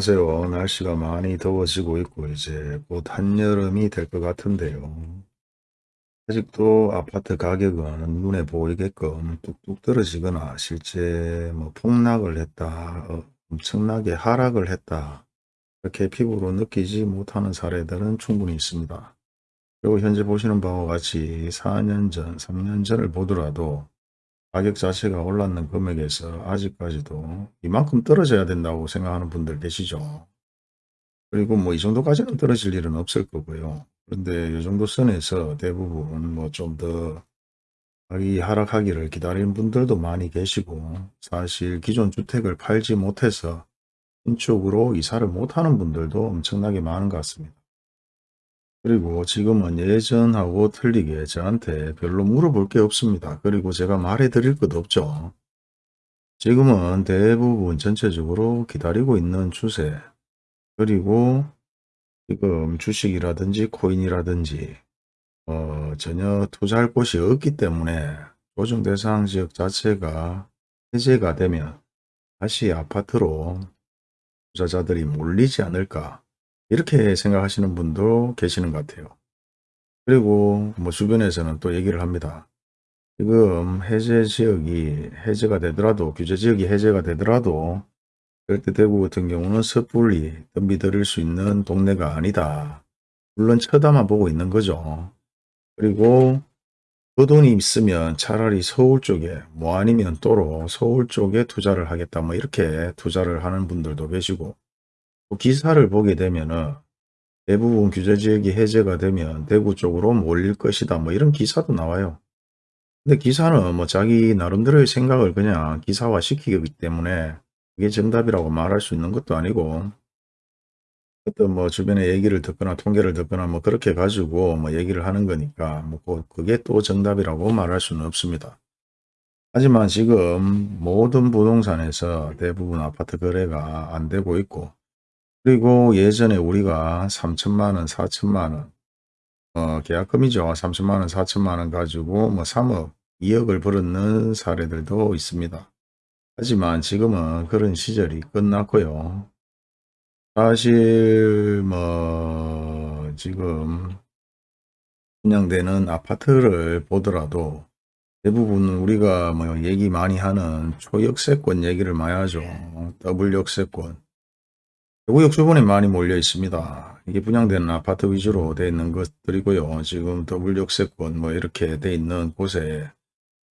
안녕하세요. 날씨가 많이 더워지고 있고 이제 곧 한여름이 될 것 같은데요. 아직도 아파트 가격은 눈에 보이게끔 뚝뚝 떨어지거나 실제 뭐 폭락을 했다, 어, 엄청나게 하락을 했다, 이렇게 피부로 느끼지 못하는 사례들은 충분히 있습니다. 그리고 현재 보시는 바와 같이 4년 전, 3년 전을 보더라도 가격 자체가 올랐는 금액에서 아직까지도 이만큼 떨어져야 된다고 생각하는 분들 계시죠. 그리고 뭐 이 정도까지는 떨어질 일은 없을 거고요. 그런데 이 정도 선에서 대부분 뭐 좀 더 가격이 하락하기를 기다리는 분들도 많이 계시고 사실 기존 주택을 팔지 못해서 신축으로 이사를 못하는 분들도 엄청나게 많은 것 같습니다. 그리고 지금은 예전하고 틀리게 저한테 별로 물어볼 게 없습니다. 그리고 제가 말해 드릴 것도 없죠. 지금은 대부분 전체적으로 기다리고 있는 추세 그리고 지금 주식이라든지 코인이라든지 어, 전혀 투자할 곳이 없기 때문에 조정 대상 지역 자체가 해제가 되면 다시 아파트로 투자자들이 몰리지 않을까 이렇게 생각하시는 분도 계시는 것 같아요. 그리고 뭐 주변에서는 또 얘기를 합니다. 지금 해제 지역이 해제가 되더라도 규제 지역이 해제가 되더라도 절대 대구 같은 경우는 섣불리 덤비들일 수 있는 동네가 아니다. 물론 쳐다만 보고 있는 거죠. 그리고 그 돈이 있으면 차라리 서울 쪽에 뭐 아니면 또로 서울 쪽에 투자를 하겠다 뭐 이렇게 투자를 하는 분들도 계시고 뭐 기사를 보게 되면은 대부분 규제지역이 해제가 되면 대구 쪽으로 몰릴 것이다. 뭐 이런 기사도 나와요. 근데 기사는 뭐 자기 나름대로의 생각을 그냥 기사화 시키기 때문에 그게 정답이라고 말할 수 있는 것도 아니고 어떤 뭐 주변에 얘기를 듣거나 통계를 듣거나 뭐 그렇게 가지고 뭐 얘기를 하는 거니까 뭐 그게 또 정답이라고 말할 수는 없습니다. 하지만 지금 모든 부동산에서 대부분 아파트 거래가 안 되고 있고 그리고 예전에 우리가 3천만 원, 4천만 원, 어, 계약금이죠. 3천만 원, 4천만 원 가지고 뭐 3억, 2억을 벌었는 사례들도 있습니다. 하지만 지금은 그런 시절이 끝났고요. 사실 뭐 지금 분양되는 아파트를 보더라도 대부분 우리가 뭐 얘기 많이 하는 초역세권 얘기를 많이 하죠. 더블 역세권. 대구역 주변에 많이 몰려 있습니다. 이게 분양되는 아파트 위주로 되어 있는 것들이고요. 지금 더블역세권 뭐 이렇게 되어 있는 곳에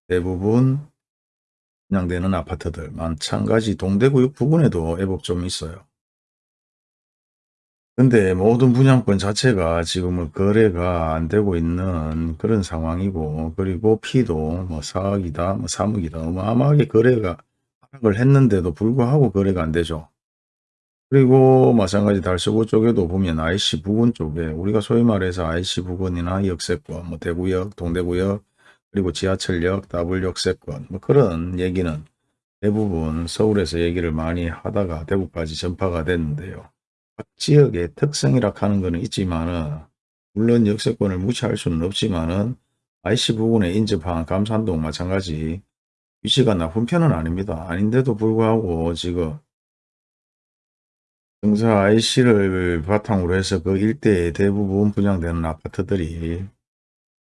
대부분 분양되는 아파트들 마찬가지 동대구역 부근에도 애법 좀 있어요. 근데 모든 분양권 자체가 지금은 거래가 안 되고 있는 그런 상황이고 그리고 피도 뭐 4억이다 뭐 3억이다 어마어마하게 거래가 하락을 했는데도 불구하고 거래가 안 되죠. 그리고 마찬가지 달서구 쪽에도 보면 IC 부근 쪽에 우리가 소위 말해서 IC 부근이나 역세권, 뭐 대구역, 동대구역, 그리고 지하철역, W역세권 뭐 그런 얘기는 대부분 서울에서 얘기를 많이 하다가 대구까지 전파가 됐는데요. 각 지역의 특성이라 하는 것은 있지만은 물론 역세권을 무시할 수는 없지만은 IC 부근에 인접한 감산동 마찬가지 위치가 나쁜 편은 아닙니다. 아닌데도 불구하고 지금 정사 IC를 바탕으로 해서 그 일대에 대부분 분양되는 아파트들이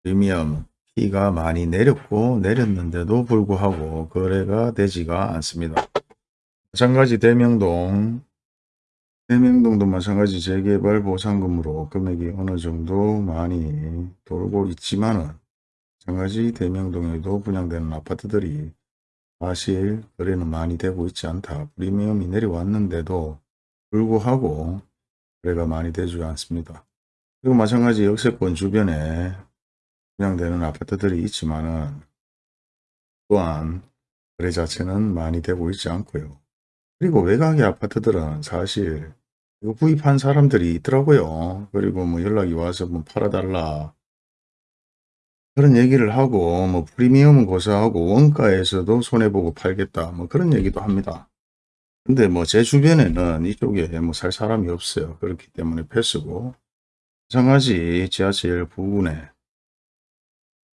프리미엄 피가 많이 내렸고 내렸는데도 불구하고 거래가 되지가 않습니다. 마찬가지 대명동 대명동도 마찬가지 재개발 보상금으로 금액이 어느 정도 많이 돌고 있지만은 마찬가지 대명동에도 분양되는 아파트들이 사실 거래는 많이 되고 있지 않다. 프리미엄이 내려왔는데도 불구하고 거래가 많이 되지 않습니다. 그리고 마찬가지 역세권 주변에 분양되는 아파트들이 있지만은 또한 거래 자체는 많이 되고 있지 않고요. 그리고 외곽의 아파트들은 사실 이거 구입한 사람들이 있더라고요. 그리고 뭐 연락이 와서 뭐 팔아달라 그런 얘기를 하고 뭐 프리미엄은 고사하고 원가에서도 손해보고 팔겠다 뭐 그런 얘기도 합니다. 근데 뭐 제 주변에는 이쪽에 뭐 살 사람이 없어요. 그렇기 때문에 패스고 마찬가지 지하철 부근에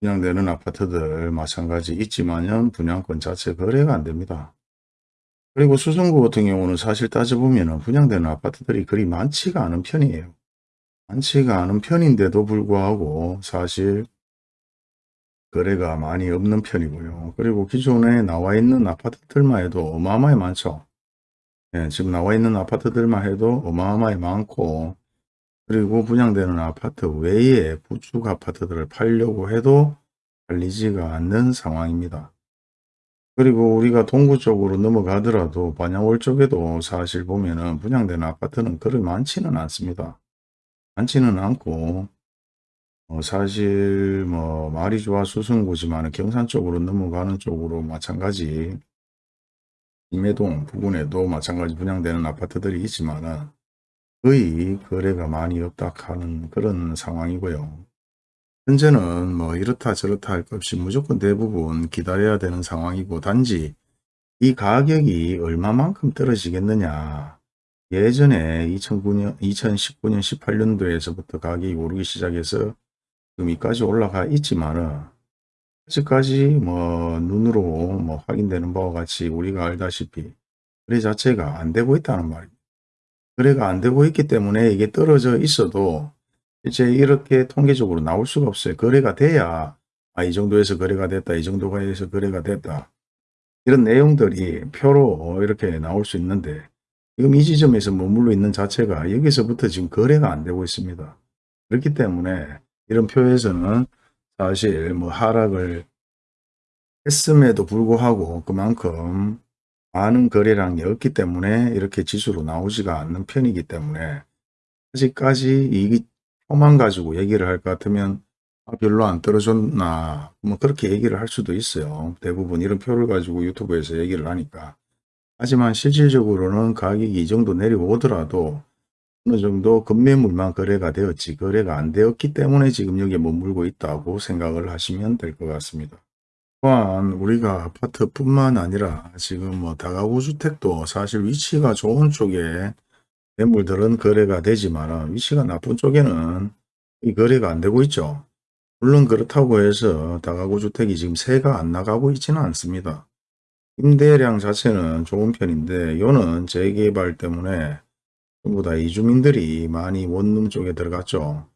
분양되는 아파트들 마찬가지 있지만은 분양권 자체 거래가 안 됩니다. 그리고 수성구 같은 경우는 사실 따져보면 분양되는 아파트들이 그리 많지가 않은 편이에요. 많지가 않은 편인데도 불구하고 사실 거래가 많이 없는 편이고요. 그리고 기존에 나와 있는 아파트들만 해도 어마어마하게 많죠. 예, 지금 나와 있는 아파트들만 해도 어마어마하게 많고 그리고 분양되는 아파트 외에 부축 아파트들을 팔려고 해도 팔리지가 않는 상황입니다. 그리고 우리가 동구 쪽으로 넘어가더라도 반야월 쪽에도 사실 보면은 분양되는 아파트는 그리 많지는 않습니다. 많지는 않고 어, 사실 뭐 말이 좋아 수성구지만 경산 쪽으로 넘어가는 쪽으로 마찬가지 임해동 부근에도 마찬가지 분양되는 아파트들이 있지만은 거의 거래가 많이 없다 하는 그런 상황이고요. 현재는 뭐 이렇다 저렇다 할 것 없이 무조건 대부분 기다려야 되는 상황이고 단지 이 가격이 얼마만큼 떨어지겠느냐. 예전에 2009년, 2019년, 18년도에서부터 가격이 오르기 시작해서 지금까지 올라가 있지만 은 아직까지 뭐 눈으로 뭐 확인되는 바와 같이 우리가 알다시피 거래 자체가 안 되고 있다는 말입니다. 거래가 안 되고 있기 때문에 이게 떨어져 있어도 이제 이렇게 통계적으로 나올 수가 없어요. 거래가 돼야 아, 이 정도에서 거래가 됐다. 이 정도가 해서 거래가 됐다. 이런 내용들이 표로 이렇게 나올 수 있는데 지금 이 지점에서 머물러 있는 자체가 여기서부터 지금 거래가 안 되고 있습니다. 그렇기 때문에 이런 표에서는 사실 뭐 하락을 했음에도 불구하고 그만큼 많은 거래량이 없기 때문에 이렇게 지수로 나오지가 않는 편이기 때문에 아직까지 이 표만 가지고 얘기를 할 것 같으면 아, 별로 안 떨어졌나 뭐 그렇게 얘기를 할 수도 있어요. 대부분 이런 표를 가지고 유튜브에서 얘기를 하니까 하지만 실질적으로는 가격이 이 정도 내려오더라도 어느 정도 급매물만 거래가 되었지 거래가 안 되었기 때문에 지금 여기에 머물고 있다고 생각을 하시면 될 것 같습니다. 또한 우리가 아파트뿐만 아니라 지금 뭐 다가구 주택도 사실 위치가 좋은 쪽에 매물들은 거래가 되지만 위치가 나쁜 쪽에는 이 거래가 안 되고 있죠. 물론 그렇다고 해서 다가구 주택이 지금 새가 안 나가고 있지는 않습니다. 임대량 자체는 좋은 편인데 요는 재개발 때문에 전부 다 이주민들이 많이 원룸 쪽에 들어갔죠.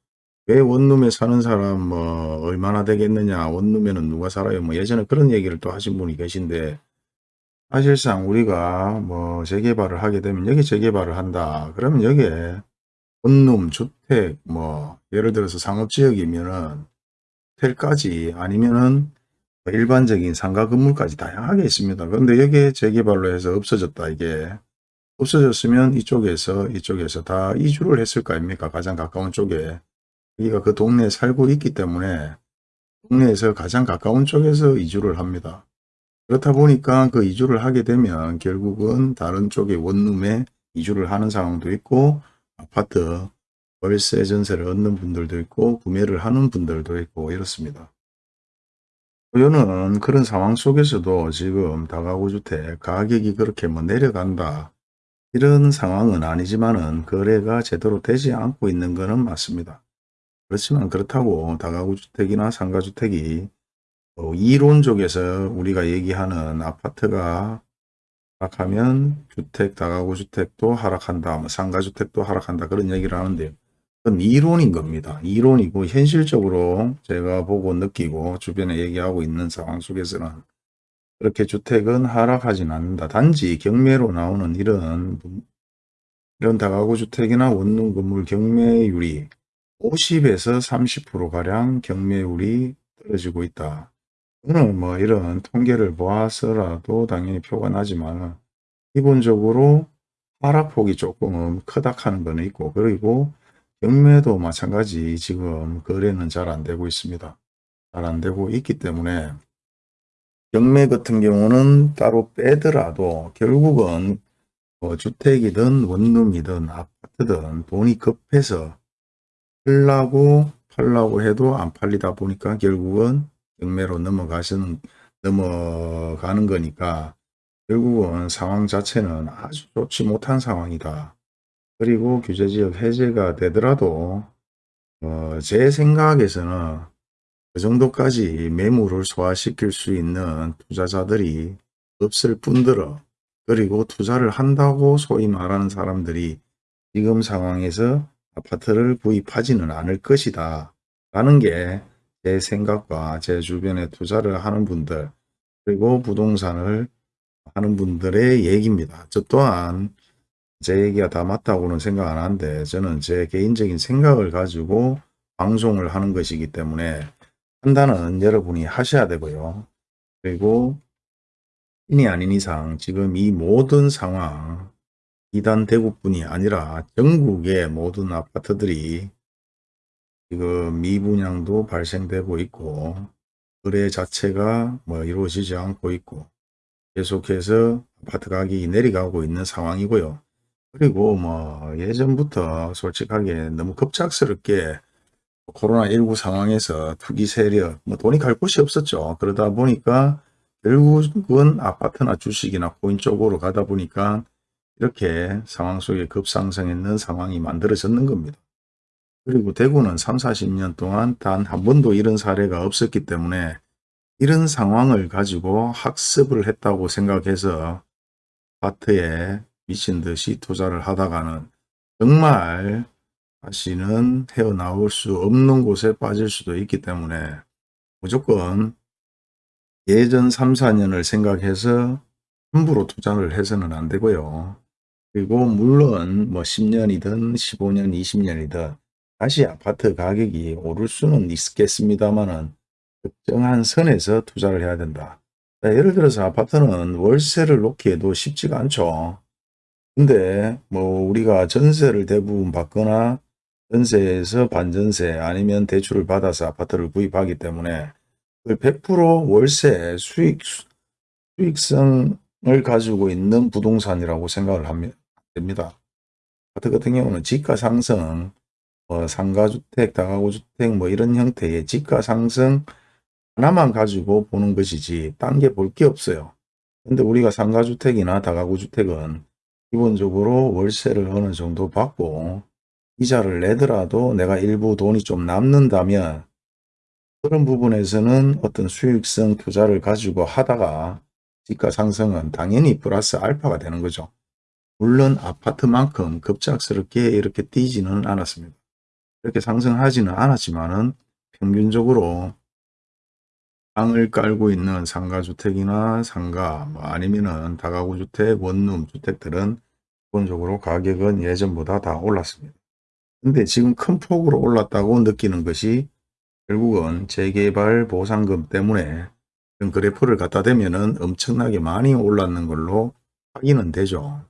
왜 원룸에 사는 사람 뭐 얼마나 되겠느냐 원룸에는 누가 살아요 뭐 예전에 그런 얘기를 또 하신 분이 계신데 사실상 우리가 뭐 재개발을 하게 되면 여기 재개발을 한다 그러면 여기에 원룸 주택 뭐 예를 들어서 상업지역이면은 호텔까지 아니면은 일반적인 상가 건물까지 다양하게 있습니다. 그런데 여기에 재개발로 해서 없어졌다 이게 없어졌으면 이쪽에서 이쪽에서 다 이주를 했을 거 아닙니까 가장 가까운 쪽에 여기가 그 동네에 살고 있기 때문에 동네에서 가장 가까운 쪽에서 이주를 합니다. 그렇다 보니까 그 이주를 하게 되면 결국은 다른 쪽의 원룸에 이주를 하는 상황도 있고 아파트 월세 전세를 얻는 분들도 있고 구매를 하는 분들도 있고 이렇습니다. 저는 그런 상황 속에서도 지금 다가구 주택 가격이 그렇게 뭐 내려간다 이런 상황은 아니지만은 거래가 제대로 되지 않고 있는 것은 맞습니다. 그렇지만 그렇다고 다가구 주택이나 상가주택이 어, 이론적에서 우리가 얘기하는 아파트가 하락하면 주택, 다가구 주택도 하락한다, 뭐 상가주택도 하락한다 그런 얘기를 하는데요. 그건 이론인 겁니다. 이론이고 현실적으로 제가 보고 느끼고 주변에 얘기하고 있는 상황 속에서는 그렇게 주택은 하락하진 않는다. 단지 경매로 나오는 이런 이런 다가구 주택이나 원룸 건물 경매율이 50에서 30%가량 경매율이 떨어지고 있다. 저는 뭐 이런 통계를 보아서라도 당연히 표가 나지만 기본적으로 하락폭이 조금 크다 하는 거는 있고 그리고 경매도 마찬가지 지금 거래는 잘 안 되고 있습니다. 잘 안 되고 있기 때문에 경매 같은 경우는 따로 빼더라도 결국은 뭐 주택이든 원룸이든 아파트든 돈이 급해서 팔라고 팔라고 해도 안 팔리다 보니까 결국은 경매로 넘어가시는 넘어가는 거니까 결국은 상황 자체는 아주 좋지 못한 상황이다. 그리고 규제지역 해제가 되더라도 어, 제 생각에서는 그 정도까지 매물을 소화시킬 수 있는 투자자들이 없을 뿐더러 그리고 투자를 한다고 소위 말하는 사람들이 지금 상황에서 아파트를 구입하지는 않을 것이다. 라는 게 제 생각과 제 주변에 투자를 하는 분들 그리고 부동산을 하는 분들의 얘기입니다. 저 또한 제 얘기가 다 맞다고는 생각 안 하는데 저는 제 개인적인 생각을 가지고 방송을 하는 것이기 때문에 판단은 여러분이 하셔야 되고요. 그리고 인이 아닌 이상 지금 이 모든 상황 비단 대구뿐이 아니라 전국의 모든 아파트들이 지금 미분양도 발생되고 있고 거래 자체가 뭐 이루어지지 않고 있고 계속해서 아파트 가격이 내려가고 있는 상황이고요. 그리고 뭐 예전부터 솔직하게 너무 급작스럽게 코로나19 상황에서 투기 세력, 뭐 돈이 갈 곳이 없었죠. 그러다 보니까 결국은 아파트나 주식이나 코인 쪽으로 가다 보니까 이렇게 상황 속에 급상승했는 상황이 만들어졌는 겁니다. 그리고 대구는 3, 40년 동안 단 한 번도 이런 사례가 없었기 때문에 이런 상황을 가지고 학습을 했다고 생각해서 아파트에 미친 듯이 투자를 하다가는 정말 다시는 헤어나올 수 없는 곳에 빠질 수도 있기 때문에 무조건 예전 3, 4년을 생각해서 함부로 투자를 해서는 안 되고요. 그리고 물론 뭐 10년이든 15년, 20년이든 다시 아파트 가격이 오를 수는 있겠습니다만은 특정한 선에서 투자를 해야 된다. 예를 들어서 아파트는 월세를 놓기에도 쉽지가 않죠. 근데 뭐 우리가 전세를 대부분 받거나 전세에서 반전세 아니면 대출을 받아서 아파트를 구입하기 때문에 그100% 월세 수익 수익성을 가지고 있는 부동산이라고 생각을 됩니다. 아파트 같은 경우는 지가 상승, 뭐 상가주택, 다가구주택 뭐 이런 형태의 지가 상승 하나만 가지고 보는 것이지 딴 게 볼 게 없어요. 근데 우리가 상가주택이나 다가구주택은 기본적으로 월세를 어느 정도 받고 이자를 내더라도 내가 일부 돈이 좀 남는다면 그런 부분에서는 어떤 수익성 투자를 가지고 하다가 지가 상승은 당연히 플러스 알파가 되는 거죠. 물론 아파트만큼 급작스럽게 이렇게 뛰지는 않았습니다. 이렇게 상승하지는 않았지만 은 평균적으로 방을 깔고 있는 상가주택이나 상가 뭐 아니면은 다가구 주택, 원룸 주택들은 기본적으로 가격은 예전보다 다 올랐습니다. 근데 지금 큰 폭으로 올랐다고 느끼는 것이 결국은 재개발 보상금 때문에 그래프를 갖다 대면은 엄청나게 많이 올랐는 걸로 확인은 되죠.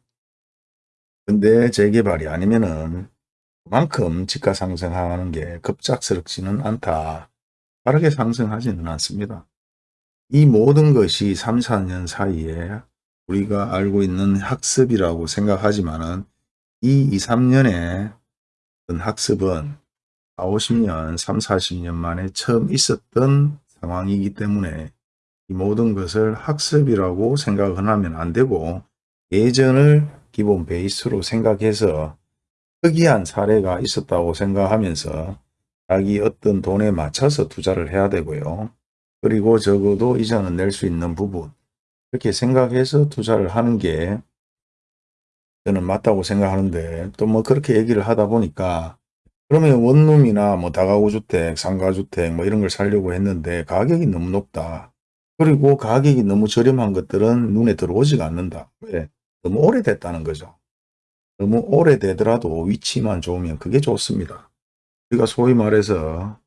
근데 재개발이 아니면은 그만큼 지가 상승하는 게 급작스럽지는 않다. 빠르게 상승하지는 않습니다. 이 모든 것이 3, 4년 사이에 우리가 알고 있는 학습이라고 생각하지만은 이 2, 3년의 학습은 4, 50년, 3, 40년 만에 처음 있었던 상황이기 때문에 이 모든 것을 학습이라고 생각을 하면 안 되고 예전을 기본 베이스로 생각해서 특이한 사례가 있었다고 생각하면서 자기 어떤 돈에 맞춰서 투자를 해야 되고요. 그리고 적어도 이자는 낼 수 있는 부분 이렇게 생각해서 투자를 하는 게 저는 맞다고 생각하는데 또 뭐 그렇게 얘기를 하다 보니까 그러면 원룸이나 뭐 다가구 주택, 상가주택 뭐 이런 걸 살려고 했는데 가격이 너무 높다. 그리고 가격이 너무 저렴한 것들은 눈에 들어오지가 않는다. 왜? 너무 오래됐다는 거죠. 너무 오래되더라도 위치만 좋으면 그게 좋습니다. 우리가 소위 말해서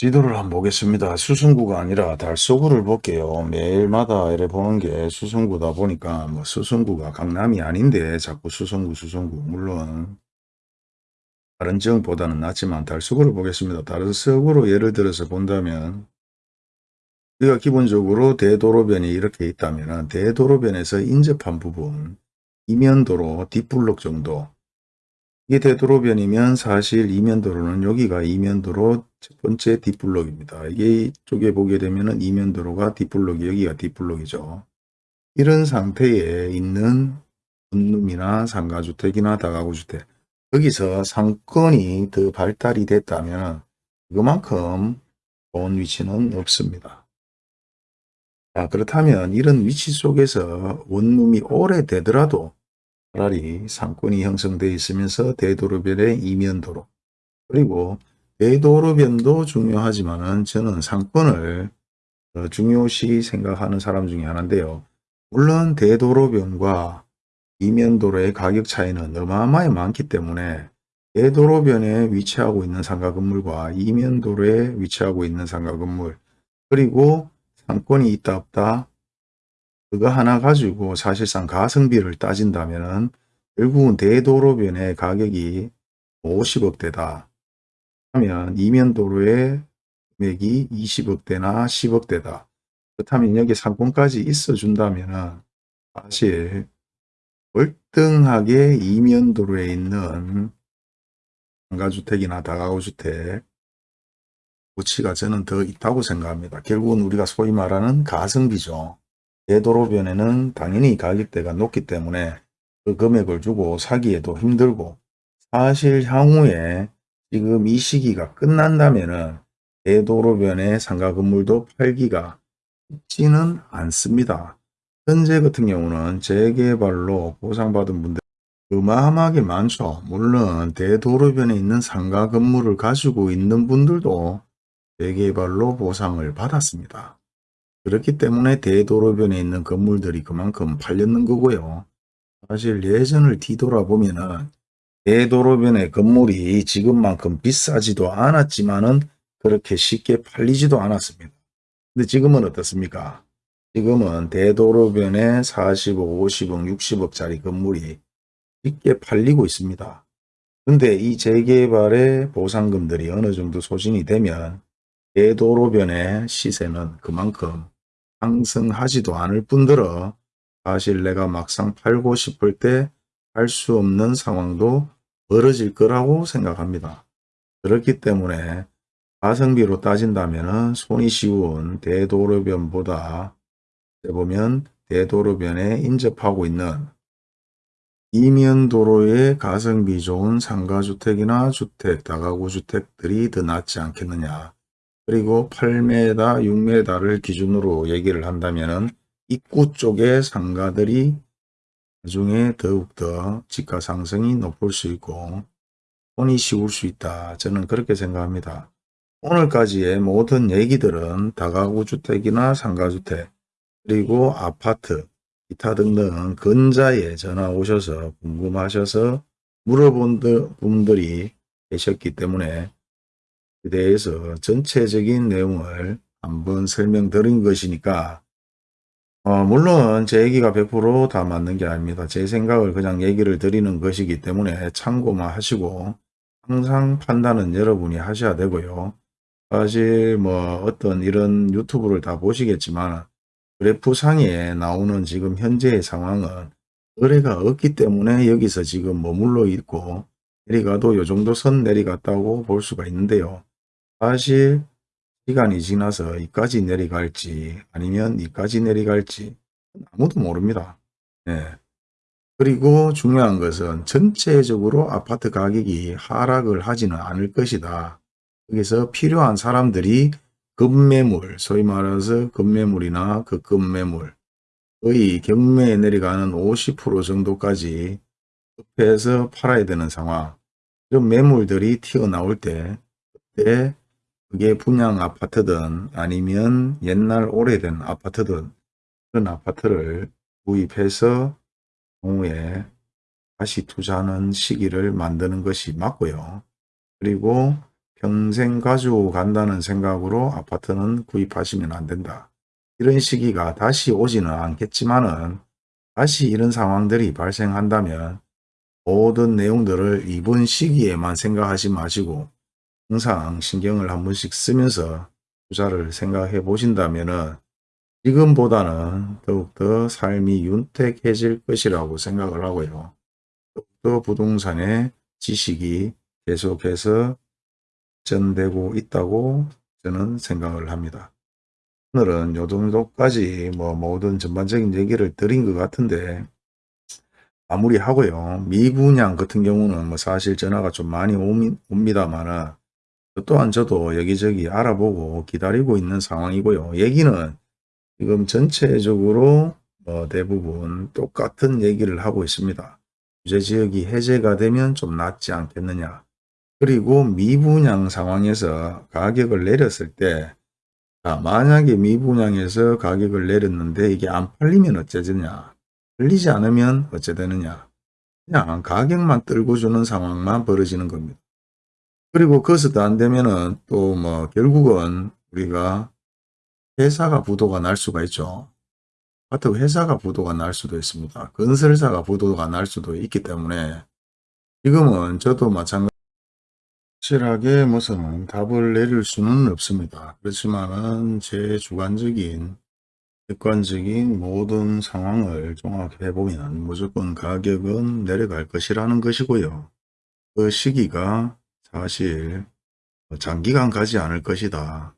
지도를 한번 보겠습니다. 수승구가 아니라 달서구를 볼게요. 매일마다 이래 보는 게 수승구다 보니까 뭐 수승구가 강남이 아닌데 자꾸 수승구 수승구 물론 다른 지역보다는 낫지만 달서구를 보겠습니다. 달서구로 예를 들어서 본다면 우리가 기본적으로 대도로변이 이렇게 있다면 대도로변에서 인접한 부분 이면도로 뒷블록 정도 이게 대도로변이면 사실 이면도로는 여기가 이면도로 첫 번째 뒷블록입니다. 이게 쪽에 보게 되면 이면도로가 뒷블록이 여기가 뒷블록이죠. 이런 상태에 있는 원룸이나 상가주택이나 다가구주택 여기서 상권이 더 발달이 됐다면 그만큼 좋은 위치는 없습니다. 자, 그렇다면 이런 위치 속에서 원룸이 오래되더라도 차라리 상권이 형성되어 있으면서 대도로변의 이면도로 그리고 대도로변도 중요하지만 은 저는 상권을 어, 중요시 생각하는 사람 중에 하나인데요. 물론 대도로변과 이면도로의 가격 차이는 어마어마하게 많기 때문에 대도로변에 위치하고 있는 상가 건물과 이면도로에 위치하고 있는 상가 건물 그리고 상권이 있다 없다 그거 하나 가지고 사실상 가성비를 따진다면 결국은 대도로변의 가격이 50억대다 하면 이면도로의 금액이 20억대나 10억대다. 그렇다면 여기 상권까지 있어 준다면 사실 월등하게 이면도로에 있는 상가주택이나 다가구주택 가치가 저는 더 있다고 생각합니다. 결국은 우리가 소위 말하는 가성비죠. 대도로변에는 당연히 가격대가 높기 때문에 그 금액을 주고 사기에도 힘들고 사실 향후에 지금 이 시기가 끝난다면은 대도로변의 상가 건물도 팔기가 쉽지는 않습니다. 현재 같은 경우는 재개발로 보상받은 분들 어마어마하게 많죠. 물론 대도로변에 있는 상가 건물을 가지고 있는 분들도 재개발로 보상을 받았습니다. 그렇기 때문에 대도로변에 있는 건물들이 그만큼 팔렸는 거고요. 사실 예전을 뒤돌아보면 은 대도로변의 건물이 지금만큼 비싸지도 않았지만은 그렇게 쉽게 팔리지도 않았습니다. 근데 지금은 어떻습니까? 지금은 대도로변에 40억, 50억, 60억짜리 건물이 쉽게 팔리고 있습니다. 근데 이 재개발의 보상금들이 어느 정도 소진이 되면 대도로변의 시세는 그만큼 상승하지도 않을 뿐더러 사실 내가 막상 팔고 싶을 때 할 수 없는 상황도 벌어질 거라고 생각합니다. 그렇기 때문에 가성비로 따진다면 손이 쉬운 대도로변보다 보면 대도로변에 인접하고 있는 이면도로의 가성비 좋은 상가주택이나 주택, 다가구 주택들이 더 낫지 않겠느냐. 그리고 8m, 6m를 기준으로 얘기를 한다면 입구 쪽의 상가들이 나중에 더욱더 집가 상승이 높을 수 있고 손이 쉬울 수 있다. 저는 그렇게 생각합니다. 오늘까지의 모든 얘기들은 다가구 주택이나 상가주택 그리고 아파트 기타 등등 근자에 전화 오셔서 궁금하셔서 물어본 분들이 계셨기 때문에 대해서 전체적인 내용을 한번 설명드린 것이니까 어, 물론 제 얘기가 100%다 맞는 게 아닙니다. 제 생각을 그냥 얘기를 드리는 것이기 때문에 참고만 하시고 항상 판단은 여러분이 하셔야 되고요. 사실 뭐 어떤 이런 유튜브를 다 보시겠지만 그래프 상에 나오는 지금 현재의 상황은 거래가 없기 때문에 여기서 지금 머물러 있고 내리가도 요 정도 선 내리갔다고 볼 수가 있는데요. 사실 시간이 지나서 이까지 내려갈지 아니면 이까지 내려갈지 아무도 모릅니다. 예. 그리고 중요한 것은 전체적으로 아파트 가격이 하락을 하지는 않을 것이다. 여기서 필요한 사람들이 급매물, 소위 말해서 급매물이나 극급매물, 거의 경매에 내려가는 50% 정도까지 급해서 팔아야 되는 상황. 이런 매물들이 튀어나올 때, 그때 그게 분양 아파트든 아니면 옛날 오래된 아파트든 그런 아파트를 구입해서 공후에 다시 투자하는 시기를 만드는 것이 맞고요. 그리고 평생 가지고 간다는 생각으로 아파트는 구입하시면 안 된다. 이런 시기가 다시 오지는 않겠지만은 다시 이런 상황들이 발생한다면 모든 내용들을 이번 시기에만 생각하지 마시고 항상 신경을 한 번씩 쓰면서 투자를 생각해 보신다면 지금보다는 더욱더 삶이 윤택해질 것이라고 생각을 하고요. 더욱더 부동산의 지식이 계속해서 전되고 있다고 저는 생각을 합니다. 오늘은 요 정도까지 뭐 모든 전반적인 얘기를 드린 것 같은데 마무리 하고요. 미분양 같은 경우는 뭐 사실 전화가 좀 많이 옵니다만은 또한 저도 여기저기 알아보고 기다리고 있는 상황이고요. 얘기는 지금 전체적으로 뭐 대부분 똑같은 얘기를 하고 있습니다. 규제지역이 해제가 되면 좀 낫지 않겠느냐. 그리고 미분양 상황에서 가격을 내렸을 때 자, 만약에 미분양에서 가격을 내렸는데 이게 안 팔리면 어째 되냐. 팔리지 않으면 어째 되느냐. 그냥 가격만 떨고 주는 상황만 벌어지는 겁니다. 그리고 그것도 안 되면은 또 뭐 결국은 우리가 회사가 부도가 날 수가 있죠. 아파트 회사가 부도가 날 수도 있습니다. 건설사가 부도가 날 수도 있기 때문에 지금은 저도 마찬가지 확실하게 무슨 답을 내릴 수는 없습니다. 그렇지만은 제 주관적인 객관적인 모든 상황을 종합해 보면 무조건 가격은 내려갈 것이라는 것이고요. 그 시기가 사실 장기간 가지 않을 것이다.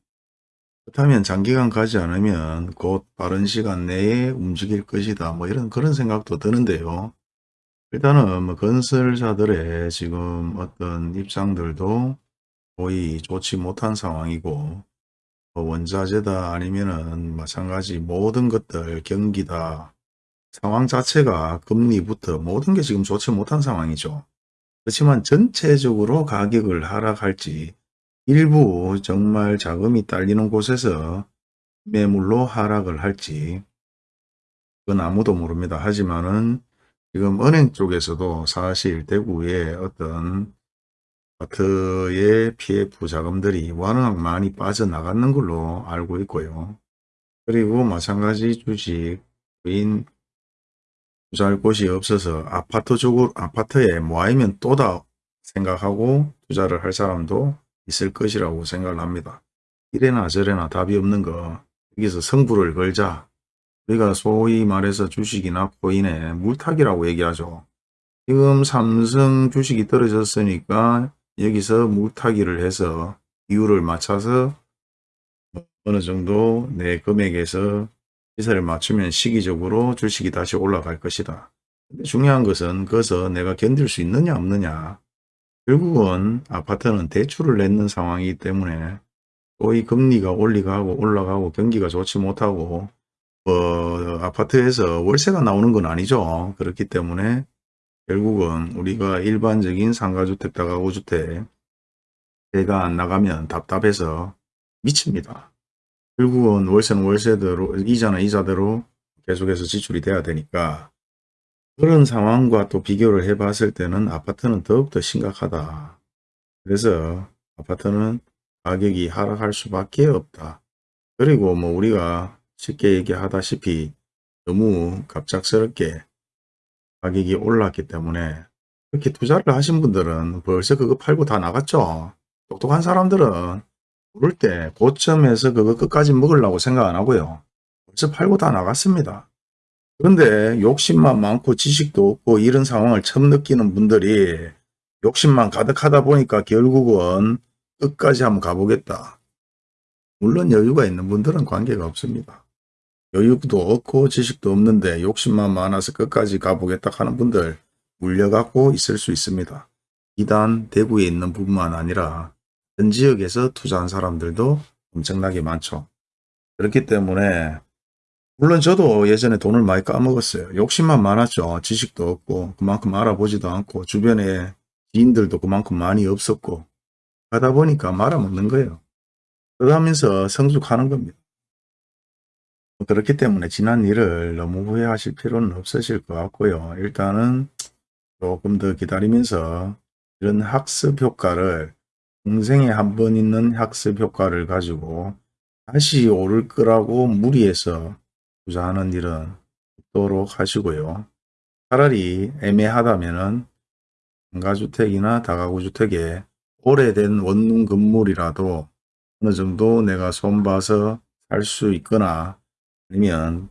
그렇다면 장기간 가지 않으면 곧 빠른 시간 내에 움직일 것이다. 뭐 이런 그런 생각도 드는데요. 일단은 뭐 건설사들의 지금 어떤 입장들도 거의 좋지 못한 상황이고 뭐 원자재다 아니면은 마찬가지 모든 것들 경기다 상황 자체가 금리부터 모든 게 지금 좋지 못한 상황이죠. 그렇지만 전체적으로 가격을 하락할지 일부 정말 자금이 딸리는 곳에서 매물로 하락을 할지 그건 아무도 모릅니다. 하지만은 지금 은행 쪽에서도 사실 대구의 어떤 아파트의 PF 자금들이 워낙 많이 빠져나가는 걸로 알고 있고요. 그리고 마찬가지 주식인 투자할 곳이 없어서 아파트 쪽으로 아파트에 모아이면 또다 생각하고 투자를 할 사람도 있을 것이라고 생각을 합니다. 이래나 저래나 답이 없는 거 여기서 성부를 걸자 우리가 소위 말해서 주식이나 코인에 물타기라고 얘기하죠. 지금 삼성 주식이 떨어졌으니까 여기서 물타기를 해서 이유를 맞춰서 어느 정도 내 금액에서 시세를 맞추면 시기적으로 주식이 다시 올라갈 것이다. 근데 중요한 것은 그것을 내가 견딜 수 있느냐 없느냐. 결국은 아파트는 대출을 냈는 상황이기 때문에 소위 금리가 올리가고 올라가고 경기가 좋지 못하고 어, 아파트에서 월세가 나오는 건 아니죠. 그렇기 때문에 결국은 우리가 일반적인 상가주택, 다가구주택 배가 안 나가면 답답해서 미칩니다. 결국은 월세는 월세대로, 이자는 이자대로 계속해서 지출이 돼야 되니까 그런 상황과 또 비교를 해 봤을 때는 아파트는 더욱더 심각하다. 그래서 아파트는 가격이 하락할 수밖에 없다. 그리고 뭐 우리가 쉽게 얘기하다시피 너무 갑작스럽게 가격이 올랐기 때문에 그렇게 투자를 하신 분들은 벌써 그거 팔고 다 나갔죠. 똑똑한 사람들은 오를 때 고점에서 그거 끝까지 먹으려고 생각 안 하고요. 벌써 팔고 다 나갔습니다. 그런데 욕심만 많고 지식도 없고 이런 상황을 처음 느끼는 분들이 욕심만 가득하다 보니까 결국은 끝까지 한번 가보겠다. 물론 여유가 있는 분들은 관계가 없습니다. 여유도 없고 지식도 없는데 욕심만 많아서 끝까지 가보겠다 하는 분들 물려갖고 있을 수 있습니다. 이단 대구에 있는 부분만 아니라 전 지역에서 투자한 사람들도 엄청나게 많죠. 그렇기 때문에 물론 저도 예전에 돈을 많이 까먹었어요. 욕심만 많았죠. 지식도 없고 그만큼 알아보지도 않고 주변에 지인들도 그만큼 많이 없었고 하다 보니까 말아먹는 거예요. 그러면서 성숙하는 겁니다. 그렇기 때문에 지난 일을 너무 후회하실 필요는 없으실 것 같고요. 일단은 조금 더 기다리면서 이런 학습 효과를 평생에 한 번 있는 학습 효과를 가지고 다시 오를 거라고 무리해서 투자하는 일은 없도록 하시고요. 차라리 애매하다면은 상가주택이나 다가구주택에 오래된 원룸 건물이라도 어느 정도 내가 손봐서 살 수 있거나 아니면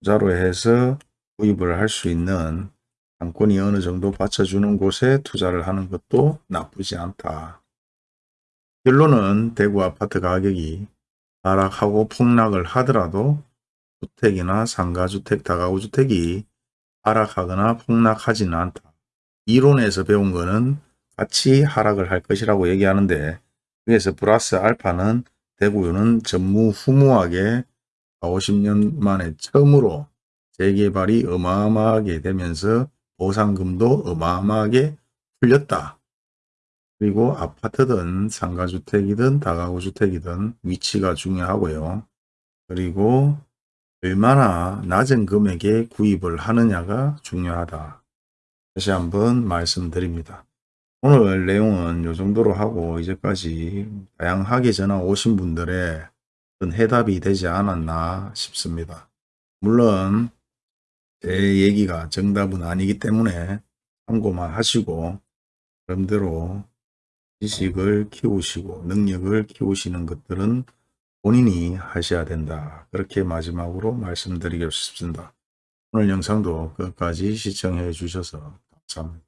투자로 해서 구입을 할 수 있는 상권이 어느 정도 받쳐주는 곳에 투자를 하는 것도 나쁘지 않다. 결론은 대구 아파트 가격이 하락하고 폭락을 하더라도 주택이나 상가주택, 다가구주택이 하락하거나 폭락하지는 않다. 이론에서 배운 거는 같이 하락을 할 것이라고 얘기하는데 그래서 플러스 알파는 대구는 전무후무하게 50년 만에 처음으로 재개발이 어마어마하게 되면서 보상금도 어마어마하게 풀렸다. 그리고 아파트든 상가주택이든 다가구주택이든 위치가 중요하고요. 그리고 얼마나 낮은 금액에 구입을 하느냐가 중요하다. 다시 한번 말씀드립니다. 오늘 내용은 이 정도로 하고 이제까지 다양하게 전화 오신 분들의 해답이 되지 않았나 싶습니다. 물론 제 얘기가 정답은 아니기 때문에 참고만 하시고 그럼대로 지식을 키우시고 능력을 키우시는 것들은 본인이 하셔야 된다. 그렇게 마지막으로 말씀드리겠습니다. 오늘 영상도 끝까지 시청해 주셔서 감사합니다.